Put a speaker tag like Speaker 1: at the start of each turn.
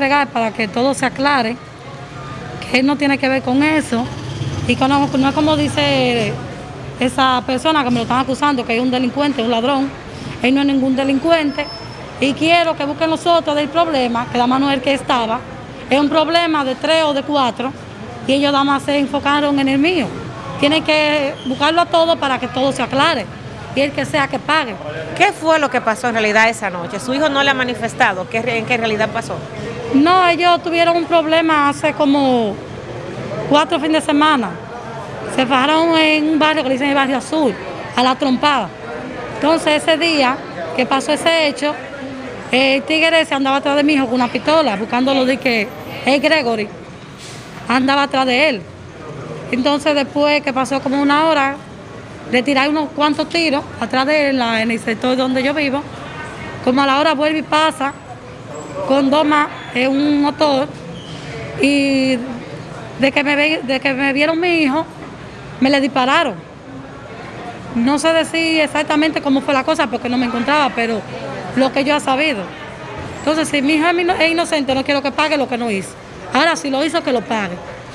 Speaker 1: entregar para que todo se aclare, que él no tiene que ver con eso, y que no, es como dice esa persona que me lo están acusando, que es un delincuente, un ladrón, él no es ningún delincuente, y quiero que busquen los otros del problema, que la mano el que estaba, es un problema de tres o de cuatro, y ellos nada más se enfocaron en el mío. Tienen que buscarlo a todo para que todo se aclare y el que sea que pague.
Speaker 2: ¿Qué fue lo que pasó en realidad esa noche? Su hijo no le ha manifestado qué, en qué realidad pasó.
Speaker 1: No, ellos tuvieron un problema hace como cuatro fines de semana. Se fajaron en un barrio que dicen el barrio azul, a la trompada. Entonces ese día que pasó ese hecho, el tigre se andaba atrás de mi hijo con una pistola, buscándolo de que es Gregory, andaba atrás de él. Entonces después que pasó como una hora, le tiré unos cuantos tiros atrás de él en el sector donde yo vivo. Como a la hora vuelve y pasa con dos más en un motor y de que, me de que me vieron mi hijo, me le dispararon. No sé decir exactamente cómo fue la cosa porque no me encontraba, pero lo que yo he sabido. Entonces, si mi hijo es inocente, no quiero que pague lo que no hizo. Ahora, si lo hizo, que lo pague.